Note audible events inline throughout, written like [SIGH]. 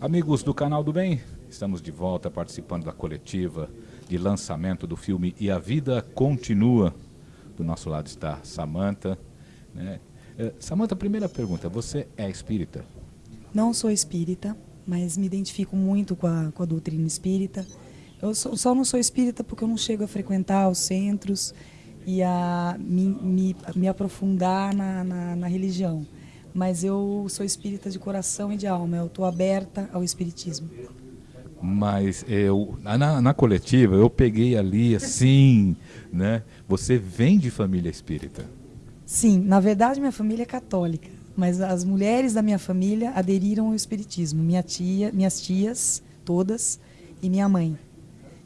Amigos do Canal do Bem, estamos de volta participando da coletiva de lançamento do filme E a Vida Continua. Do nosso lado está Samantha. Né? É, Samantha, primeira pergunta, você é espírita? Não sou espírita, mas me identifico muito com a, com a doutrina espírita. Eu sou, só não sou espírita porque eu não chego a frequentar os centros e a me, me, me aprofundar na, na, na religião. Mas eu sou espírita de coração e de alma, eu estou aberta ao espiritismo. Mas eu na, na, coletiva eu peguei ali assim, né? Você vem de família espírita? Sim, na verdade minha família é católica, mas as mulheres da minha família aderiram ao espiritismo. Minha tia, minhas tias, todas, e minha mãe.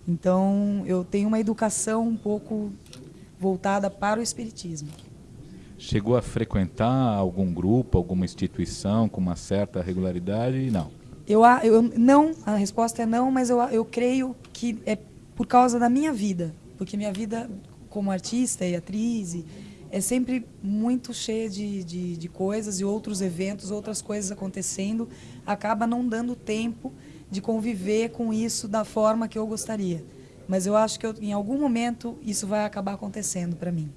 Então eu tenho uma educação um pouco voltada para o espiritismo. Chegou a frequentar algum grupo, alguma instituição com uma certa regularidade? Não. Eu, eu não, a resposta é não, mas eu, eu creio que é por causa da minha vida, porque minha vida como artista e atriz é sempre muito cheia de, de, de coisas e outros eventos, outras coisas acontecendo, acaba não dando tempo de conviver com isso da forma que eu gostaria. Mas eu acho que eu, em algum momento isso vai acabar acontecendo para mim.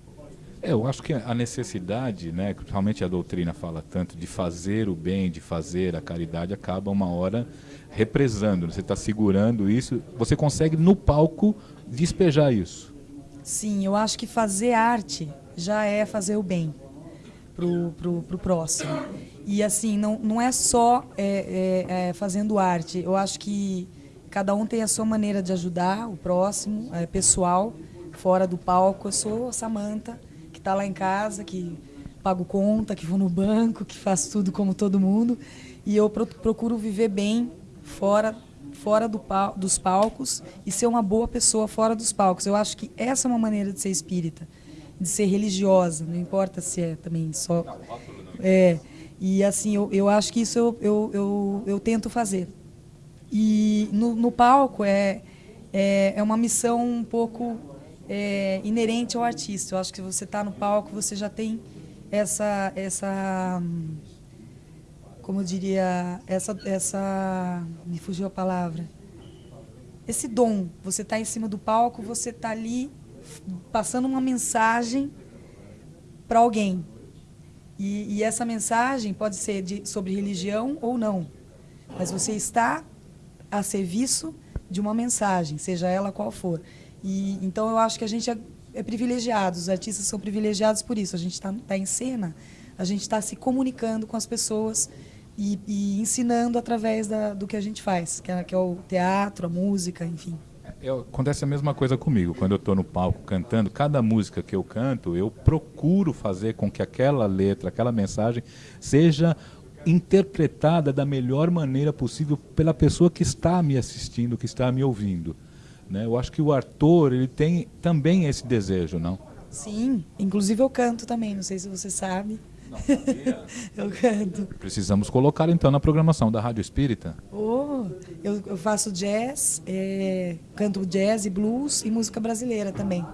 Eu acho que a necessidade, né, que realmente a doutrina fala tanto, de fazer o bem, de fazer a caridade, acaba uma hora represando. Né? Você está segurando isso, você consegue no palco despejar isso. Sim, eu acho que fazer arte já é fazer o bem pro, pro, pro próximo. E assim, não, não é só é, é, é, fazendo arte. Eu acho que cada um tem a sua maneira de ajudar o próximo, é, pessoal, fora do palco. Eu sou Samanta está lá em casa, que pago conta, que vou no banco, que faço tudo como todo mundo. E eu procuro viver bem fora, fora do, dos palcos e ser uma boa pessoa fora dos palcos. Eu acho que essa é uma maneira de ser espírita, de ser religiosa, não importa se é também só... É, e assim, eu, eu acho que isso eu, eu, eu, eu tento fazer. E no, no palco é, é, é uma missão um pouco é, inerente ao artista. Eu acho que você está no palco, você já tem essa, essa, como eu diria, essa, essa, me fugiu a palavra, esse dom. Você está em cima do palco, você está ali passando uma mensagem para alguém. E, e, essa mensagem pode ser de, sobre religião ou não, mas você está a serviço de uma mensagem, seja ela qual for. E, então eu acho que a gente é, é privilegiado, os artistas são privilegiados por isso. A gente está tá em cena, a gente está se comunicando com as pessoas e, e ensinando através da, do que a gente faz, que é, que é o teatro, a música, enfim. Eu, acontece a mesma coisa comigo. Quando eu estou no palco cantando, cada música que eu canto, eu procuro fazer com que aquela letra, aquela mensagem seja interpretada da melhor maneira possível pela pessoa que está me assistindo, que está me ouvindo. Né? Eu acho que o ator ele tem também esse desejo, não? Sim, inclusive eu canto também, não sei se você sabe. Não, [LAUGHS] eu canto. Precisamos colocar então na programação da Rádio Espírita. Oh, eu, eu faço jazz, é, canto jazz e blues e música brasileira também.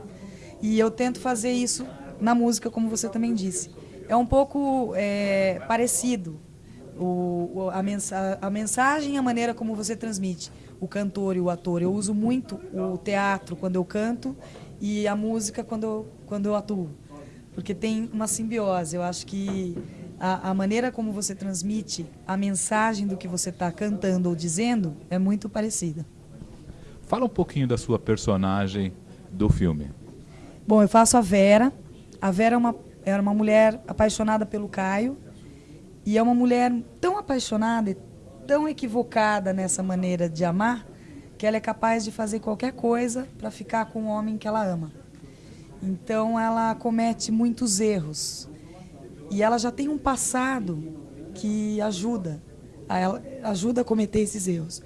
E eu tento fazer isso na música, como você também disse. É um pouco é, parecido o, a, mensa a mensagem e a maneira como você transmite o cantor e o ator. Eu uso muito o teatro quando eu canto e a música quando eu, quando eu atuo. Porque tem uma simbiose. Eu acho que a, a maneira como você transmite a mensagem do que você está cantando ou dizendo é muito parecida. Fala um pouquinho da sua personagem do filme. Bom, eu faço a Vera. A Vera é uma, era uma mulher apaixonada pelo Caio. E é uma mulher tão apaixonada tão equivocada nessa maneira de amar que ela é capaz de fazer qualquer coisa para ficar com o homem que ela ama. Então ela comete muitos erros. E ela já tem um passado que ajuda a ela, ajuda a cometer esses erros.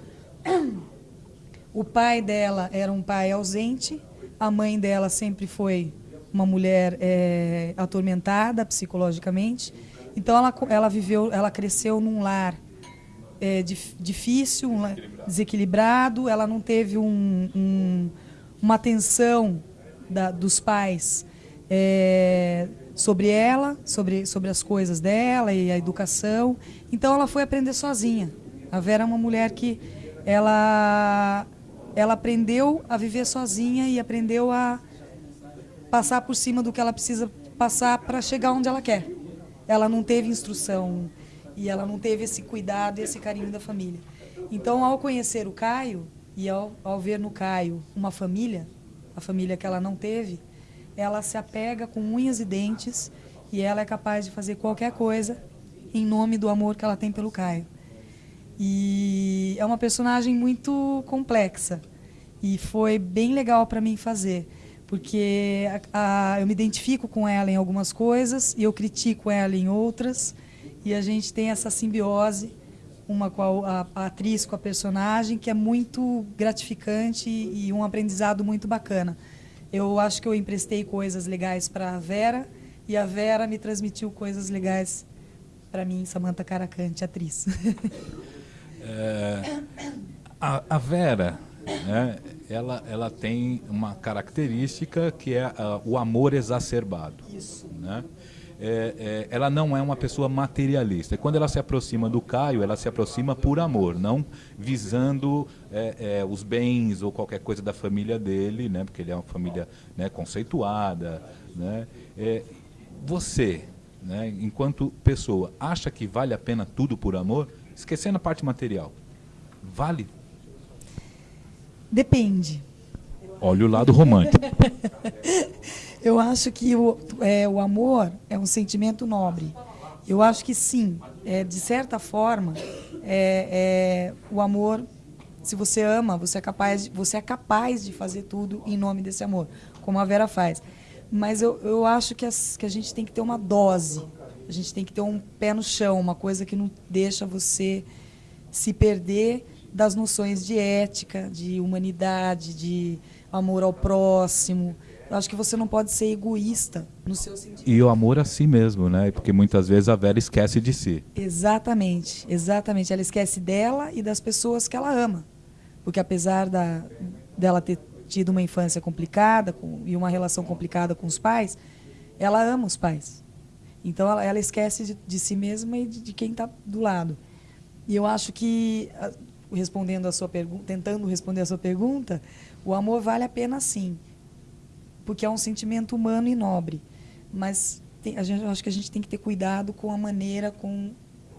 O pai dela era um pai ausente, a mãe dela sempre foi uma mulher é, atormentada psicologicamente. Então ela, ela viveu, ela cresceu num lar é, difícil, um, desequilibrado, ela não teve um, um, uma atenção da, dos pais é, sobre ela, sobre, sobre as coisas dela e a educação. Então ela foi aprender sozinha. A Vera é uma mulher que ela, ela aprendeu a viver sozinha e aprendeu a passar por cima do que ela precisa passar para chegar onde ela quer. Ela não teve instrução e ela não teve esse cuidado e esse carinho da família. Então, ao conhecer o Caio e ao, ao ver no Caio uma família, a família que ela não teve, ela se apega com unhas e dentes e ela é capaz de fazer qualquer coisa em nome do amor que ela tem pelo Caio. E é uma personagem muito complexa e foi bem legal para mim fazer, porque a, a, eu me identifico com ela em algumas coisas e eu critico ela em outras e a gente tem essa simbiose uma com a, a, atriz com a personagem que é muito gratificante e, e um aprendizado muito bacana. Eu acho que eu emprestei coisas legais para a Vera e a Vera me transmitiu coisas legais para mim, Samantha Caracante, atriz. [LAUGHS] É, a, a, Vera, né, ela, ela tem uma característica que é uh, o amor exacerbado. Isso. Né? É, é, ela não é uma pessoa materialista. E quando ela se aproxima do Caio, ela se aproxima por amor, não visando é, é os bens ou qualquer coisa da família dele, né, porque ele é uma família né, conceituada. Né, é, você, né, enquanto pessoa, acha que vale a pena tudo por amor? Esquecendo a parte material. Vale? Depende. Olha o lado romântico. [LAUGHS] Eu acho que o, é, o amor é um sentimento nobre. Eu acho que sim, é, de certa forma, é, é, o amor, se você ama, você é, capaz, você é capaz de fazer tudo em nome desse amor, como a Vera faz. Mas eu, eu acho que, as, que a gente tem que ter uma dose, a gente tem que ter um pé no chão, uma coisa que não deixa você se perder das noções de ética, de humanidade, de amor ao próximo. Eu acho que você não pode ser egoísta no seu sentido. E o amor a si mesmo, né? Porque muitas vezes a Vera esquece de si. Exatamente, exatamente. Ela esquece dela e das pessoas que ela ama. Porque apesar da, dela ter tido uma infância complicada com, e uma relação complicada com os pais, ela ama os pais. Então ela, ela esquece de, de, si mesma e de, de quem está do lado. E eu acho que, respondendo a sua pergunta, tentando responder a sua pergunta, o amor vale a pena sim porque é um sentimento humano e nobre. Mas tem, a gente, acho que a gente tem que ter cuidado com a maneira, com,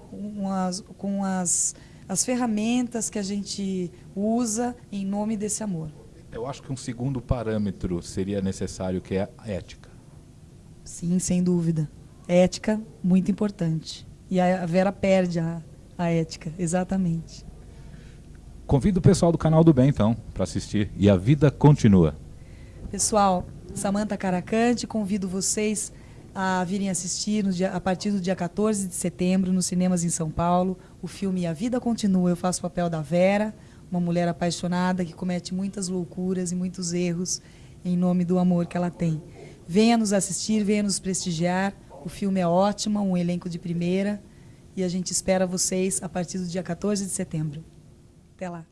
com, as, com as, as ferramentas que a gente usa em nome desse amor. Eu acho que um segundo parâmetro seria necessário, que é a ética. Sim, sem dúvida. Ética, muito importante. E a Vera perde a, a ética, exatamente. Convido o pessoal do canal do Bem, então, para assistir. E a vida continua. Pessoal, Samanta Caracante, convido vocês a virem assistir dia, a partir do dia 14 de setembro nos cinemas em São Paulo o filme A Vida Continua. Eu faço o papel da Vera, uma mulher apaixonada que comete muitas loucuras e muitos erros em nome do amor que ela tem. Venha nos assistir, venha nos prestigiar. O filme é ótimo, um elenco de primeira e a gente espera vocês a partir do dia 14 de setembro. Até lá.